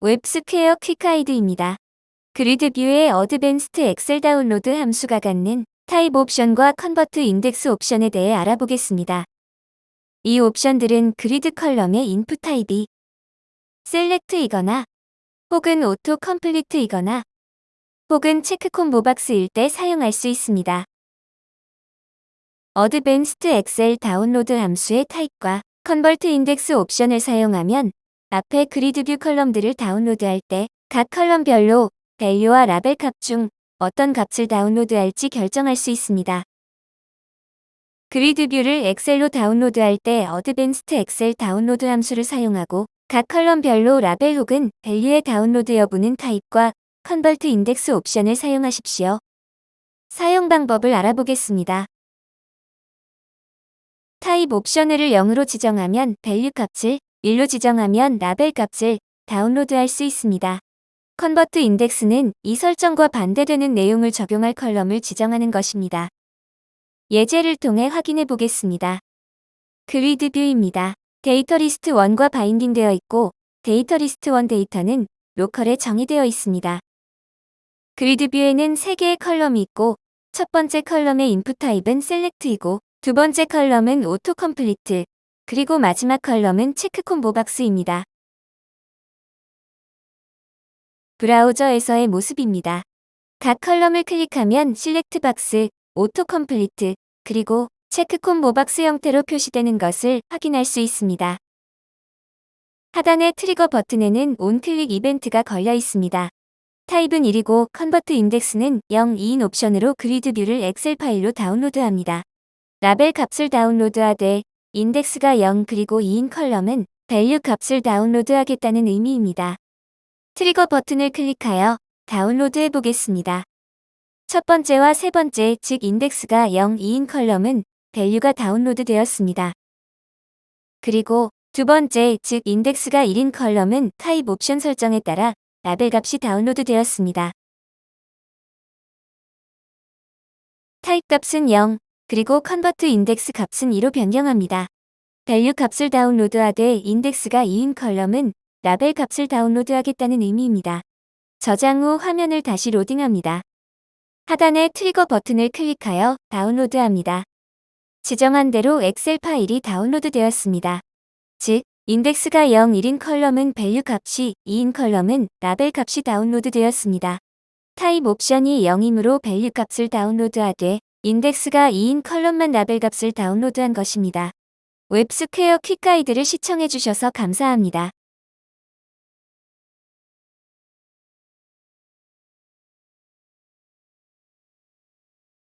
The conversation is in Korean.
웹스퀘어 quick 가이드입니다. grid view의 advanced 엑셀 다운로드 함수가 갖는 타입 옵션과 convert 인덱스 옵션에 대해 알아보겠습니다. 이 옵션들은 그리드 column의 인풋 타입이 select이거나 혹은 auto complete이거나 혹은 check combo box일 때 사용할 수 있습니다. advanced 엑셀 다운로드 함수의 타입과 convert 인덱스 옵션을 사용하면 앞에 grid view column들을 다운로드할 때 각 column별로 value와 라벨 값 중 어떤 값을 다운로드할지 결정할 수 있습니다. grid view를 엑셀로 다운로드할 때 advanced 엑셀 다운로드 함수를 사용하고 각 column별로 라벨 혹은 value의 다운로드 여부는 타입과 convert 인덱스 옵션을 사용하십시오. 사용 방법을 알아보겠습니다. 타입 옵션을 0으로 지정하면 value 값을 1로 지정하면 라벨 값을 다운로드할 수 있습니다. convert 인덱스는 이 설정과 반대되는 내용을 적용할 column을 지정하는 것입니다. 예제를 통해 확인해 보겠습니다. grid view입니다. 데이터 리스트 1과 binding되어 있고 데이터 리스트 1 데이터는 로컬에 정의되어 있습니다. grid view에는 3개의 column이 있고 첫 번째 column의 인풋 타입은 select이고 두 번째 column은 auto complete, 그리고 마지막 column은 check combo box입니다. 브라우저에서의 모습입니다. 각 column을 클릭하면 select box, auto complete, 그리고 check combo box 형태로 표시되는 것을 확인할 수 있습니다. 하단의 트리거 버튼에는 onclick 이벤트가 걸려 있습니다. 타입은 1이고 convert 인덱스는 0, 2인 옵션으로 grid view를 엑셀 파일로 다운로드합니다. 라벨 값을 다운로드하되 인덱스가 0 그리고 2인 column은 value 값을 다운로드하겠다는 의미입니다. 트리거 버튼을 클릭하여 다운로드 해 보겠습니다. 첫 번째와 세 번째 즉 인덱스가 0, 2인 column은 value가 다운로드 되었습니다. 그리고 두 번째 즉 인덱스가 1인 column은 타입 옵션 설정에 따라 라벨 값이 다운로드 되었습니다. 타입 값은 0, 그리고 convert 인덱스 값은 2로 변경합니다. value 값을 다운로드하되 인덱스가 2인 column은 라벨 값을 다운로드하겠다는 의미입니다. 저장 후 화면을 다시 로딩합니다. 하단의 트리거 버튼을 클릭하여 다운로드합니다. 지정한 대로 엑셀 파일이 다운로드 되었습니다. 즉, 인덱스가 0, 1인 column은 value 값이 2인 column은 라벨 값이 다운로드 되었습니다. 타입 옵션이 0이므로 value 값을 다운로드하되 인덱스가 2인 column만 라벨 값을 다운로드한 것입니다. 웹스퀘어 quick 가이드를 시청해주셔서 감사합니다.